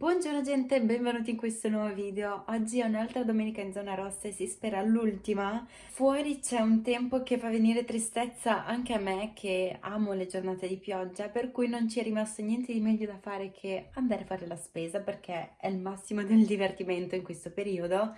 Buongiorno gente, benvenuti in questo nuovo video. Oggi è un'altra domenica in zona rossa e si spera l'ultima. Fuori c'è un tempo che fa venire tristezza anche a me che amo le giornate di pioggia, per cui non ci è rimasto niente di meglio da fare che andare a fare la spesa perché è il massimo del divertimento in questo periodo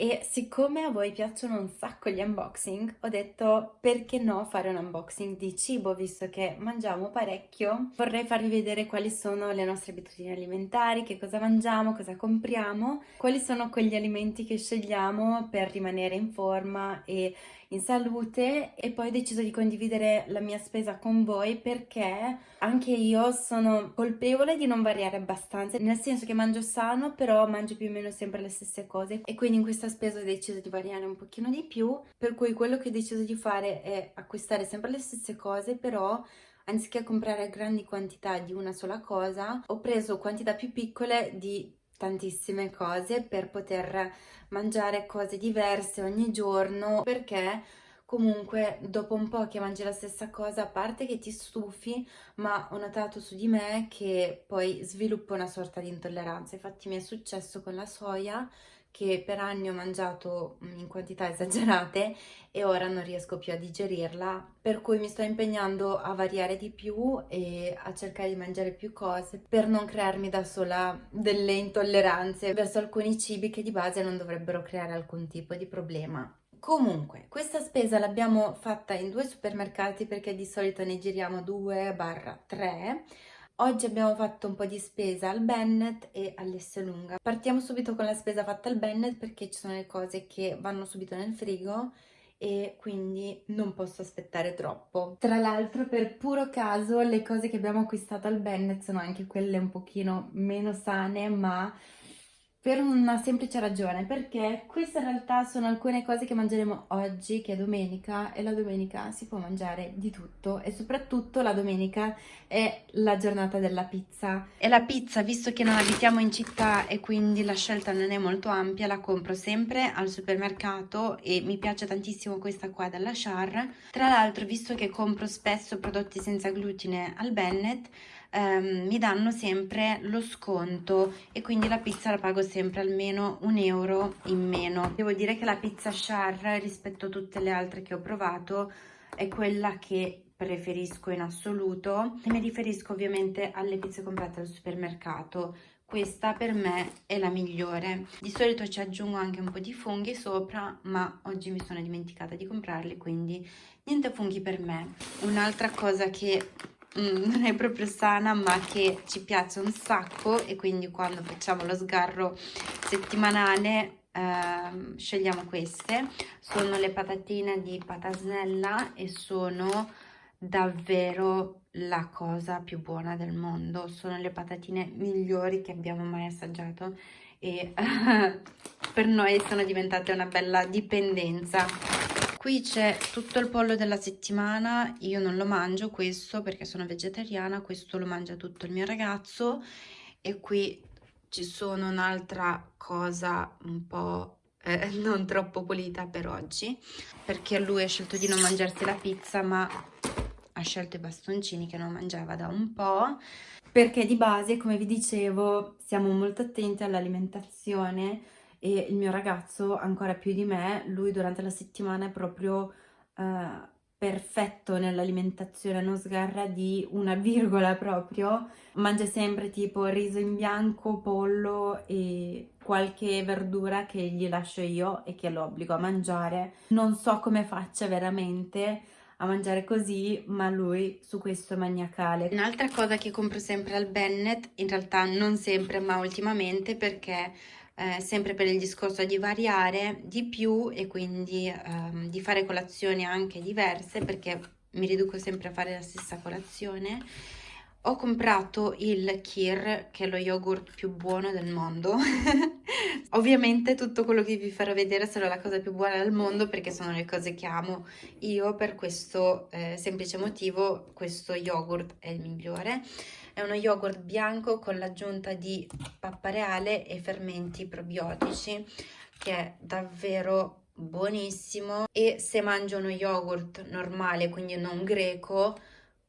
e siccome a voi piacciono un sacco gli unboxing ho detto perché no fare un unboxing di cibo visto che mangiamo parecchio? Vorrei farvi vedere quali sono le nostre abitudini alimentari che cosa mangiamo, cosa compriamo quali sono quegli alimenti che scegliamo per rimanere in forma e in salute e poi ho deciso di condividere la mia spesa con voi perché anche io sono colpevole di non variare abbastanza, nel senso che mangio sano però mangio più o meno sempre le stesse cose e quindi in questa spesa ho deciso di variare un pochino di più, per cui quello che ho deciso di fare è acquistare sempre le stesse cose però anziché comprare grandi quantità di una sola cosa, ho preso quantità più piccole di tantissime cose per poter mangiare cose diverse ogni giorno perché comunque dopo un po' che mangi la stessa cosa a parte che ti stufi ma ho notato su di me che poi sviluppo una sorta di intolleranza. Infatti mi è successo con la soia che per anni ho mangiato mm, in quantità esagerate e ora non riesco più a digerirla, per cui mi sto impegnando a variare di più e a cercare di mangiare più cose per non crearmi da sola delle intolleranze verso alcuni cibi che di base non dovrebbero creare alcun tipo di problema. Comunque, questa spesa l'abbiamo fatta in due supermercati perché di solito ne giriamo 2-3 Oggi abbiamo fatto un po' di spesa al Bennett e all'Esselunga. Partiamo subito con la spesa fatta al Bennett perché ci sono le cose che vanno subito nel frigo e quindi non posso aspettare troppo. Tra l'altro per puro caso le cose che abbiamo acquistato al Bennett sono anche quelle un pochino meno sane ma per una semplice ragione, perché queste in realtà sono alcune cose che mangeremo oggi, che è domenica, e la domenica si può mangiare di tutto, e soprattutto la domenica è la giornata della pizza. E la pizza, visto che non abitiamo in città e quindi la scelta non è molto ampia, la compro sempre al supermercato e mi piace tantissimo questa qua della Char. Tra l'altro, visto che compro spesso prodotti senza glutine al Bennett, ehm, mi danno sempre lo sconto e quindi la pizza la pago sempre almeno un euro in meno. Devo dire che la pizza Char rispetto a tutte le altre che ho provato è quella che preferisco in assoluto. E mi riferisco ovviamente alle pizze comprate al supermercato. Questa per me è la migliore. Di solito ci aggiungo anche un po' di funghi sopra ma oggi mi sono dimenticata di comprarli quindi niente funghi per me. Un'altra cosa che Mm, non è proprio sana ma che ci piace un sacco e quindi quando facciamo lo sgarro settimanale eh, scegliamo queste. Sono le patatine di patasnella e sono davvero la cosa più buona del mondo. Sono le patatine migliori che abbiamo mai assaggiato e per noi sono diventate una bella dipendenza Qui c'è tutto il pollo della settimana, io non lo mangio questo perché sono vegetariana, questo lo mangia tutto il mio ragazzo e qui ci sono un'altra cosa un po' eh, non troppo pulita per oggi perché lui ha scelto di non mangiarsi la pizza ma ha scelto i bastoncini che non mangiava da un po' perché di base come vi dicevo siamo molto attenti all'alimentazione e il mio ragazzo ancora più di me, lui durante la settimana è proprio uh, perfetto nell'alimentazione, non sgarra di una virgola proprio, mangia sempre tipo riso in bianco, pollo e qualche verdura che gli lascio io e che lo obbligo a mangiare. Non so come faccia veramente a mangiare così, ma lui su questo è maniacale. Un'altra cosa che compro sempre al Bennett, in realtà non sempre ma ultimamente perché eh, sempre per il discorso di variare di più e quindi ehm, di fare colazioni anche diverse perché mi riduco sempre a fare la stessa colazione. Ho comprato il Kir che è lo yogurt più buono del mondo. Ovviamente tutto quello che vi farò vedere sarà la cosa più buona del mondo perché sono le cose che amo io per questo eh, semplice motivo questo yogurt è il migliore è uno yogurt bianco con l'aggiunta di pappa reale e fermenti probiotici che è davvero buonissimo e se mangio uno yogurt normale quindi non greco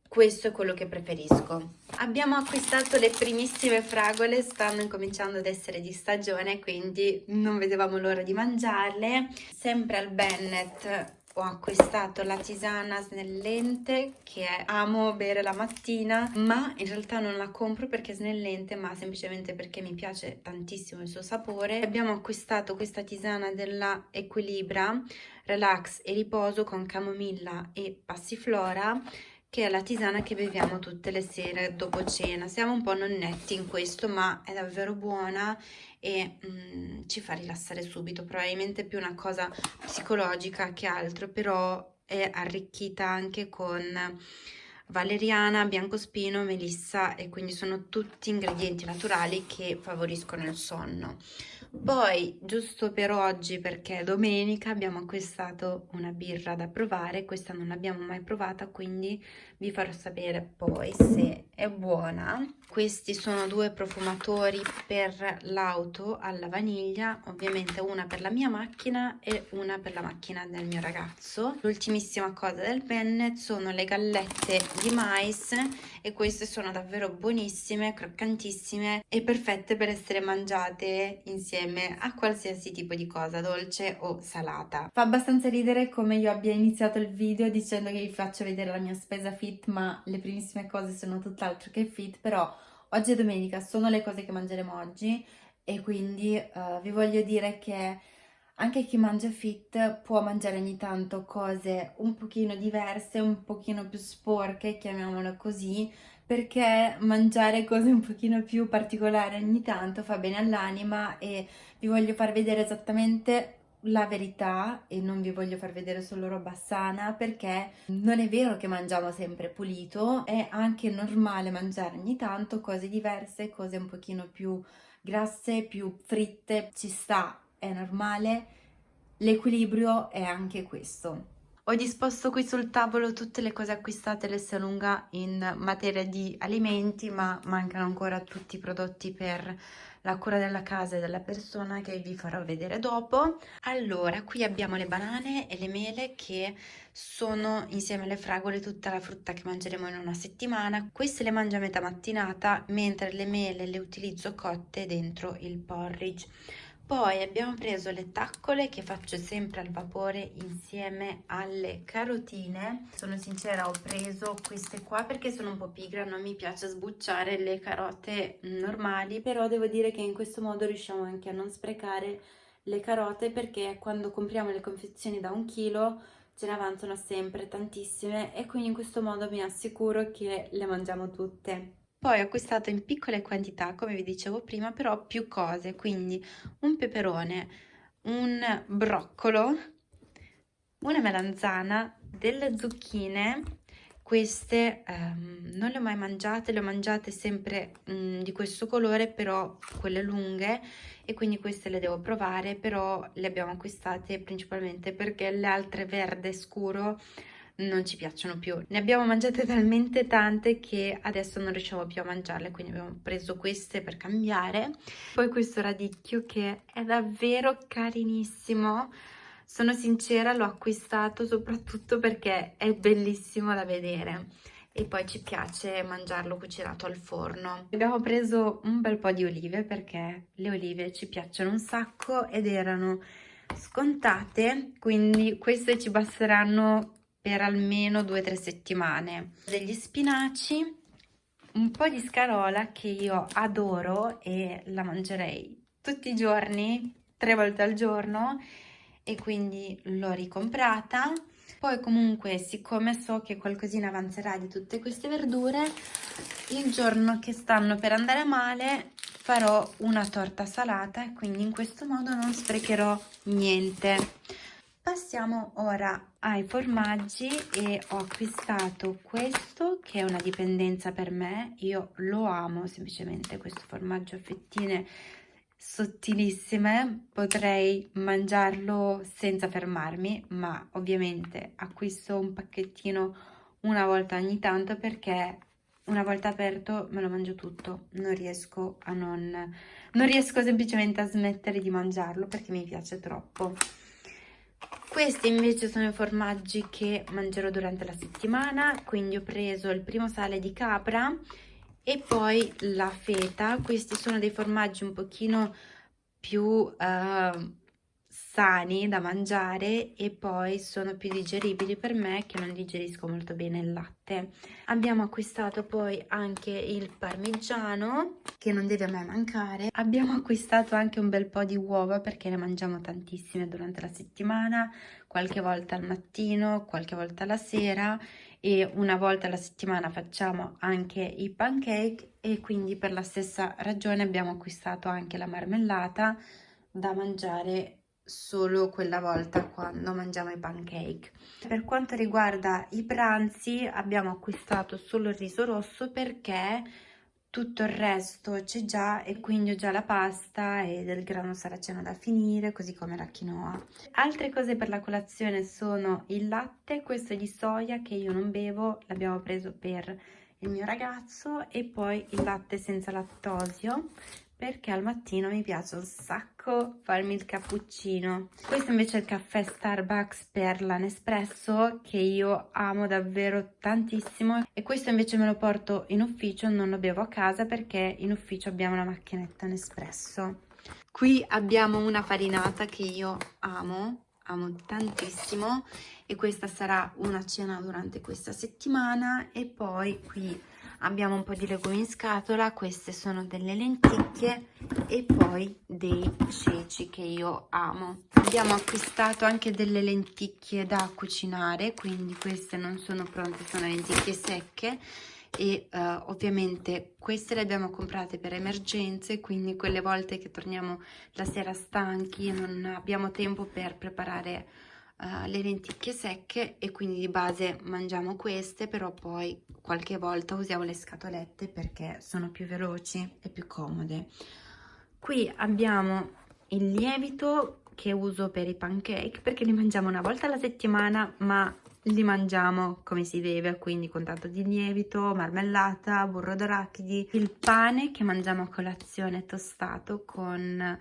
questo è quello che preferisco. Abbiamo acquistato le primissime fragole, stanno incominciando ad essere di stagione, quindi non vedevamo l'ora di mangiarle. Sempre al Bennett ho acquistato la tisana snellente che amo bere la mattina ma in realtà non la compro perché è snellente ma semplicemente perché mi piace tantissimo il suo sapore. Abbiamo acquistato questa tisana della Equilibra relax e riposo con camomilla e passiflora che è la tisana che beviamo tutte le sere dopo cena. Siamo un po' nonnetti in questo, ma è davvero buona e mm, ci fa rilassare subito. Probabilmente più una cosa psicologica che altro, però è arricchita anche con valeriana, biancospino, melissa e quindi sono tutti ingredienti naturali che favoriscono il sonno. Poi, giusto per oggi, perché è domenica, abbiamo acquistato una birra da provare. Questa non l'abbiamo mai provata, quindi vi farò sapere poi se è buona. Questi sono due profumatori per l'auto alla vaniglia, ovviamente una per la mia macchina e una per la macchina del mio ragazzo. L'ultimissima cosa del Bennett sono le gallette di mais e queste sono davvero buonissime, croccantissime e perfette per essere mangiate insieme a qualsiasi tipo di cosa, dolce o salata. Fa abbastanza ridere come io abbia iniziato il video dicendo che vi faccio vedere la mia spesa fit, ma le primissime cose sono tutt'altro che fit, però oggi è domenica, sono le cose che mangeremo oggi e quindi uh, vi voglio dire che anche chi mangia fit può mangiare ogni tanto cose un pochino diverse, un pochino più sporche, chiamiamolo così, perché mangiare cose un pochino più particolari ogni tanto fa bene all'anima e vi voglio far vedere esattamente la verità e non vi voglio far vedere solo roba sana perché non è vero che mangiamo sempre pulito, è anche normale mangiare ogni tanto cose diverse, cose un pochino più grasse, più fritte, ci sta, è normale, l'equilibrio è anche questo. Ho disposto qui sul tavolo tutte le cose acquistate l'S Lunga in materia di alimenti, ma mancano ancora tutti i prodotti per la cura della casa e della persona che vi farò vedere dopo. Allora, qui abbiamo le banane e le mele che sono insieme alle fragole tutta la frutta che mangeremo in una settimana. Queste le mangio a metà mattinata, mentre le mele le utilizzo cotte dentro il porridge. Poi abbiamo preso le taccole che faccio sempre al vapore insieme alle carotine. Sono sincera, ho preso queste qua perché sono un po' pigra, non mi piace sbucciare le carote normali, però devo dire che in questo modo riusciamo anche a non sprecare le carote perché quando compriamo le confezioni da un chilo ce ne avanzano sempre tantissime e quindi in questo modo mi assicuro che le mangiamo tutte. Poi ho acquistato in piccole quantità, come vi dicevo prima, però più cose, quindi un peperone, un broccolo, una melanzana, delle zucchine, queste um, non le ho mai mangiate, le ho mangiate sempre um, di questo colore, però quelle lunghe, e quindi queste le devo provare, però le abbiamo acquistate principalmente perché le altre verde scuro non ci piacciono più. Ne abbiamo mangiate talmente tante che adesso non riusciamo più a mangiarle, quindi abbiamo preso queste per cambiare. Poi questo radicchio che è davvero carinissimo. Sono sincera, l'ho acquistato soprattutto perché è bellissimo da vedere e poi ci piace mangiarlo cucinato al forno. Abbiamo preso un bel po' di olive perché le olive ci piacciono un sacco ed erano scontate, quindi queste ci basteranno per almeno due o tre settimane. Degli spinaci, un po' di scarola che io adoro e la mangerei tutti i giorni, tre volte al giorno e quindi l'ho ricomprata. Poi comunque siccome so che qualcosina avanzerà di tutte queste verdure, il giorno che stanno per andare male farò una torta salata e quindi in questo modo non sprecherò niente. Passiamo ora ai formaggi e ho acquistato questo che è una dipendenza per me, io lo amo semplicemente questo formaggio a fettine sottilissime, potrei mangiarlo senza fermarmi, ma ovviamente acquisto un pacchettino una volta ogni tanto perché una volta aperto me lo mangio tutto, non riesco a non, non riesco semplicemente a smettere di mangiarlo perché mi piace troppo. Questi invece sono i formaggi che mangerò durante la settimana, quindi ho preso il primo sale di capra e poi la feta. Questi sono dei formaggi un pochino più uh, sani da mangiare e poi sono più digeribili per me che non digerisco molto bene il latte. Abbiamo acquistato poi anche il parmigiano che non deve mai mancare. Abbiamo acquistato anche un bel po' di uova perché ne mangiamo tantissime durante la settimana, qualche volta al mattino, qualche volta la sera e una volta alla settimana facciamo anche i pancake e quindi per la stessa ragione abbiamo acquistato anche la marmellata da mangiare solo quella volta quando mangiamo i pancake. Per quanto riguarda i pranzi abbiamo acquistato solo il riso rosso perché tutto il resto c'è già e quindi ho già la pasta e del grano saraceno da finire così come la quinoa. Altre cose per la colazione sono il latte, questo è di soia che io non bevo, l'abbiamo preso per il mio ragazzo e poi il latte senza lattosio perché al mattino mi piace un sacco farmi il cappuccino. Questo invece è il caffè Starbucks per la Nespresso che io amo davvero tantissimo e questo invece me lo porto in ufficio, non lo bevo a casa perché in ufficio abbiamo la macchinetta Nespresso. Qui abbiamo una farinata che io amo, amo tantissimo e questa sarà una cena durante questa settimana e poi qui abbiamo un po' di legumi in scatola queste sono delle lenticchie e poi dei ceci che io amo. Abbiamo acquistato anche delle lenticchie da cucinare quindi queste non sono pronte sono lenticchie secche e uh, ovviamente queste le abbiamo comprate per emergenze quindi quelle volte che torniamo la sera stanchi e non abbiamo tempo per preparare uh, le lenticchie secche e quindi di base mangiamo queste però poi qualche volta usiamo le scatolette perché sono più veloci e più comode. Qui abbiamo il lievito che uso per i pancake perché li mangiamo una volta alla settimana ma li mangiamo come si deve quindi con tanto di lievito marmellata burro d'arachidi. Il pane che mangiamo a colazione tostato con eh,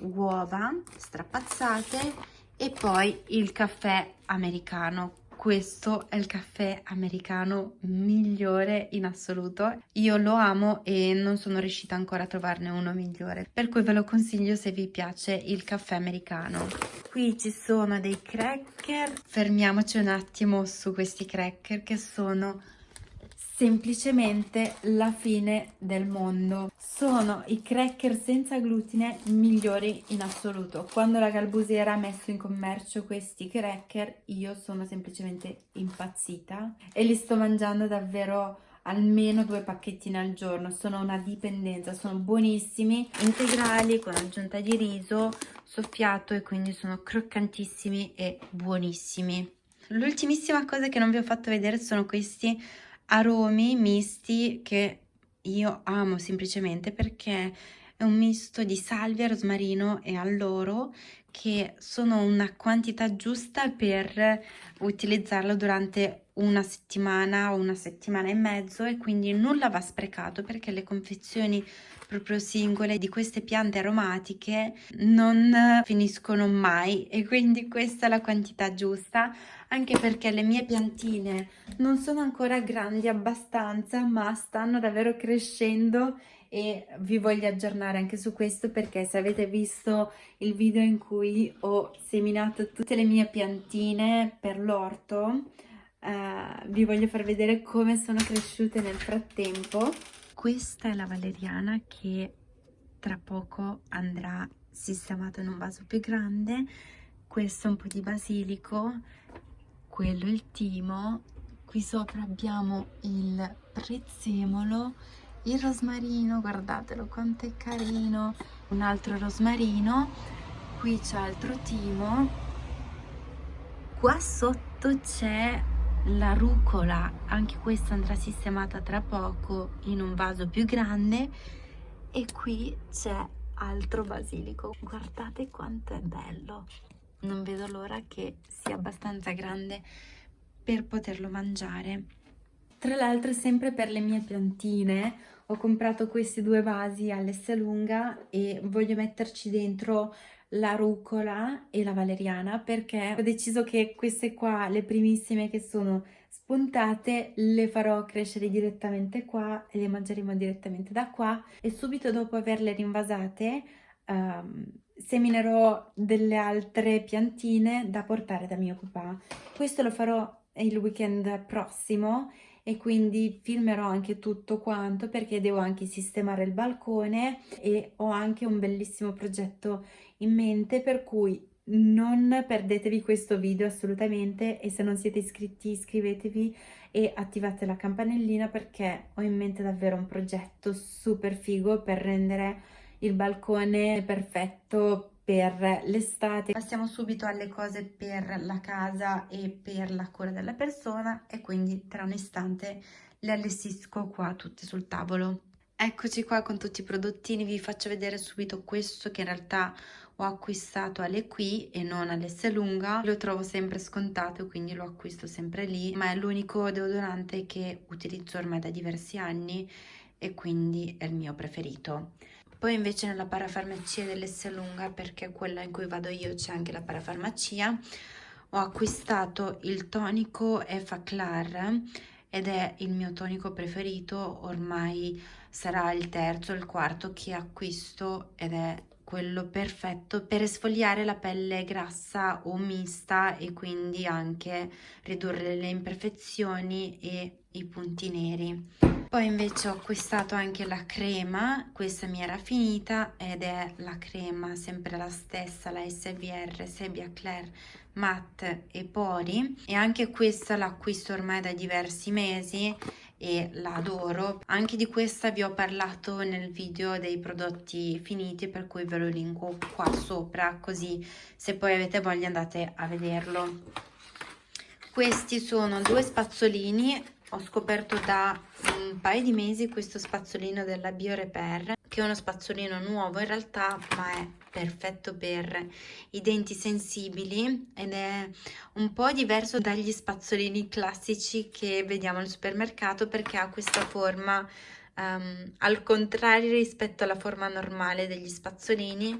uova strapazzate e poi il caffè americano. Questo è il caffè americano migliore in assoluto. Io lo amo e non sono riuscita ancora a trovarne uno migliore. Per cui ve lo consiglio se vi piace il caffè americano. Qui ci sono dei cracker. Fermiamoci un attimo su questi cracker che sono semplicemente la fine del mondo. Sono i cracker senza glutine migliori in assoluto. Quando la Galbusiera ha messo in commercio questi cracker io sono semplicemente impazzita e li sto mangiando davvero almeno due pacchettini al giorno sono una dipendenza sono buonissimi integrali con aggiunta di riso soffiato e quindi sono croccantissimi e buonissimi l'ultimissima cosa che non vi ho fatto vedere sono questi aromi misti che io amo semplicemente perché è un misto di salvia, rosmarino e alloro che sono una quantità giusta per utilizzarlo durante una settimana o una settimana e mezzo e quindi nulla va sprecato perché le confezioni proprio singole di queste piante aromatiche non finiscono mai e quindi questa è la quantità giusta anche perché le mie piantine non sono ancora grandi abbastanza ma stanno davvero crescendo e vi voglio aggiornare anche su questo perché se avete visto il video in cui ho seminato tutte le mie piantine per l'orto eh, vi voglio far vedere come sono cresciute nel frattempo. Questa è la valeriana che tra poco andrà sistemata in un vaso più grande. Questo è un po' di basilico quello il timo. Qui sopra abbiamo il prezzemolo il rosmarino guardatelo quanto è carino. Un altro rosmarino. Qui c'è altro timo. Qua sotto c'è la rucola. Anche questa andrà sistemata tra poco in un vaso più grande. E qui c'è altro basilico. Guardate quanto è bello. Non vedo l'ora che sia abbastanza grande per poterlo mangiare. Tra l'altro sempre per le mie piantine ho comprato questi due vasi all'Esselunga e voglio metterci dentro la rucola e la valeriana perché ho deciso che queste qua, le primissime che sono spuntate, le farò crescere direttamente qua e le mangeremo direttamente da qua e subito dopo averle rinvasate um, seminerò delle altre piantine da portare da mio papà. Questo lo farò il weekend prossimo e quindi filmerò anche tutto quanto perché devo anche sistemare il balcone e ho anche un bellissimo progetto in mente per cui non perdetevi questo video assolutamente e se non siete iscritti iscrivetevi e attivate la campanellina perché ho in mente davvero un progetto super figo per rendere il balcone perfetto per l'estate. Passiamo subito alle cose per la casa e per la cura della persona e quindi tra un istante le allestisco qua tutte sul tavolo. Eccoci qua con tutti i prodottini, vi faccio vedere subito questo che in realtà ho acquistato alle qui e non all'Esselunga, lo trovo sempre scontato quindi lo acquisto sempre lì, ma è l'unico deodorante che utilizzo ormai da diversi anni e quindi è il mio preferito. Poi invece nella parafarmacia dell'Esselunga, perché quella in cui vado io c'è anche la parafarmacia, ho acquistato il tonico Effaclar ed è il mio tonico preferito, ormai sarà il terzo il quarto che acquisto ed è quello perfetto per esfoliare la pelle grassa o mista e quindi anche ridurre le imperfezioni e i punti neri. Poi invece ho acquistato anche la crema, questa mi era finita ed è la crema sempre la stessa, la SVR Sebia Claire Matte e Pori e anche questa l'acquisto ormai da diversi mesi e la adoro. Anche di questa vi ho parlato nel video dei prodotti finiti per cui ve lo linko qua sopra così se poi avete voglia andate a vederlo. Questi sono due spazzolini ho scoperto da un paio di mesi questo spazzolino della BioRepair che è uno spazzolino nuovo in realtà ma è perfetto per i denti sensibili ed è un po' diverso dagli spazzolini classici che vediamo al supermercato perché ha questa forma um, al contrario rispetto alla forma normale degli spazzolini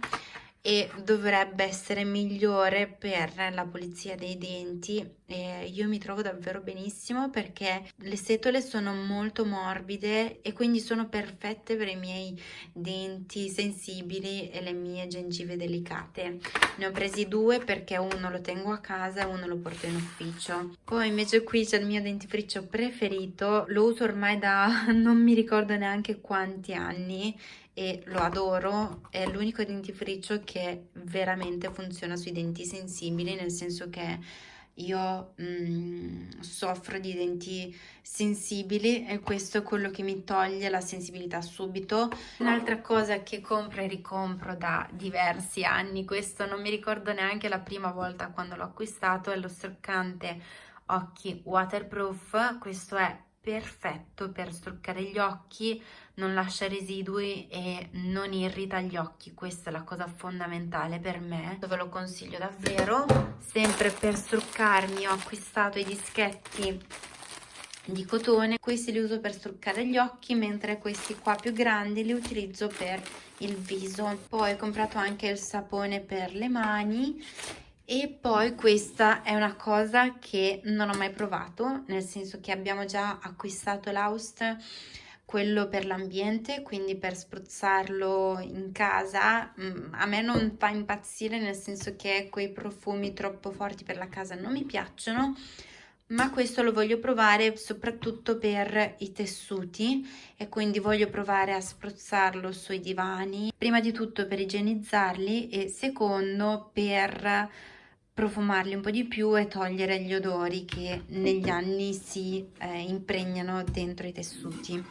e dovrebbe essere migliore per la pulizia dei denti. E io mi trovo davvero benissimo perché le setole sono molto morbide e quindi sono perfette per i miei denti sensibili e le mie gengive delicate. Ne ho presi due perché uno lo tengo a casa e uno lo porto in ufficio. Poi invece qui c'è il mio dentifricio preferito lo uso ormai da non mi ricordo neanche quanti anni e lo adoro, è l'unico dentifricio che veramente funziona sui denti sensibili, nel senso che io mm, soffro di denti sensibili e questo è quello che mi toglie la sensibilità subito. Un'altra cosa che compro e ricompro da diversi anni, questo non mi ricordo neanche la prima volta quando l'ho acquistato, è lo struccante occhi waterproof, questo è perfetto per struccare gli occhi, non lascia residui e non irrita gli occhi, questa è la cosa fondamentale per me, ve lo consiglio davvero. Sempre per struccarmi ho acquistato i dischetti di cotone, questi li uso per struccare gli occhi, mentre questi qua più grandi li utilizzo per il viso. Poi ho comprato anche il sapone per le mani e poi questa è una cosa che non ho mai provato, nel senso che abbiamo già acquistato l'Aust, quello per l'ambiente, quindi per spruzzarlo in casa. Mm, a me non fa impazzire, nel senso che quei profumi troppo forti per la casa non mi piacciono, ma questo lo voglio provare soprattutto per i tessuti e quindi voglio provare a spruzzarlo sui divani, prima di tutto per igienizzarli e secondo per profumarli un po' di più e togliere gli odori che negli anni si eh, impregnano dentro i tessuti.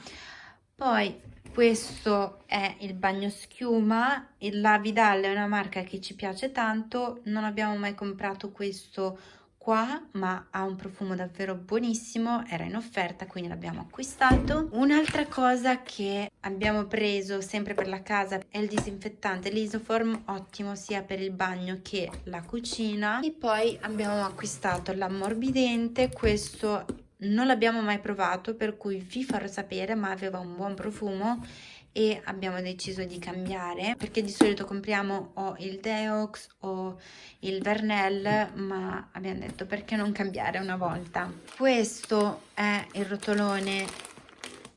Poi questo è il bagno schiuma, la Vidal è una marca che ci piace tanto, non abbiamo mai comprato questo qua ma ha un profumo davvero buonissimo era in offerta quindi l'abbiamo acquistato. Un'altra cosa che abbiamo preso sempre per la casa è il disinfettante l'isoform ottimo sia per il bagno che la cucina. E poi abbiamo acquistato l'ammorbidente questo non l'abbiamo mai provato per cui vi farò sapere ma aveva un buon profumo e abbiamo deciso di cambiare perché di solito compriamo o il Deox o il Vernel ma abbiamo detto perché non cambiare una volta? Questo è il rotolone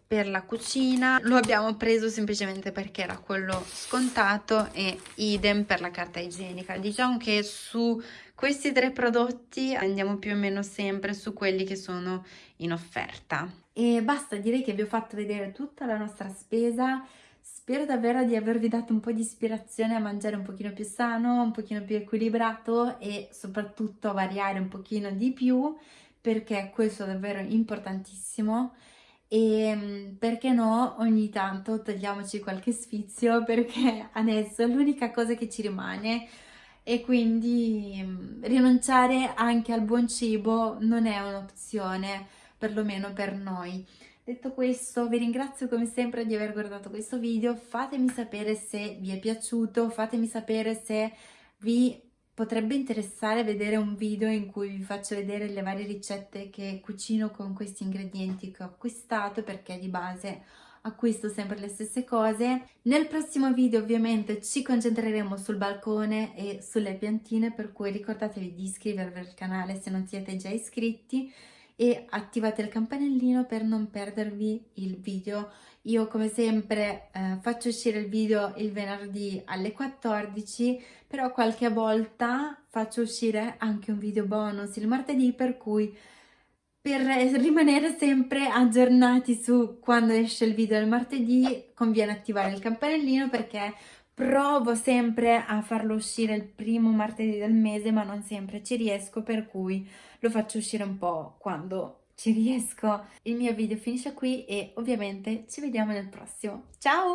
per la cucina. Lo abbiamo preso semplicemente perché era quello scontato e idem per la carta igienica. Diciamo che su questi tre prodotti andiamo più o meno sempre su quelli che sono in offerta. E basta direi che vi ho fatto vedere tutta la nostra spesa. Spero davvero di avervi dato un po' di ispirazione a mangiare un pochino più sano un pochino più equilibrato e soprattutto a variare un pochino di più perché questo è davvero importantissimo e ehm, perché no ogni tanto togliamoci qualche sfizio perché adesso è l'unica cosa che ci rimane. E quindi mm, rinunciare anche al buon cibo non è un'opzione perlomeno per noi. Detto questo vi ringrazio come sempre di aver guardato questo video. Fatemi sapere se vi è piaciuto fatemi sapere se vi potrebbe interessare vedere un video in cui vi faccio vedere le varie ricette che cucino con questi ingredienti che ho acquistato perché di base acquisto sempre le stesse cose. Nel prossimo video ovviamente ci concentreremo sul balcone e sulle piantine per cui ricordatevi di iscrivervi al canale se non siete già iscritti e attivate il campanellino per non perdervi il video. Io come sempre eh, faccio uscire il video il venerdì alle 14, però qualche volta faccio uscire anche un video bonus il martedì, per cui per rimanere sempre aggiornati su quando esce il video il martedì conviene attivare il campanellino perché provo sempre a farlo uscire il primo martedì del mese ma non sempre ci riesco per cui lo faccio uscire un po' quando ci riesco. Il mio video finisce qui e ovviamente ci vediamo nel prossimo. Ciao!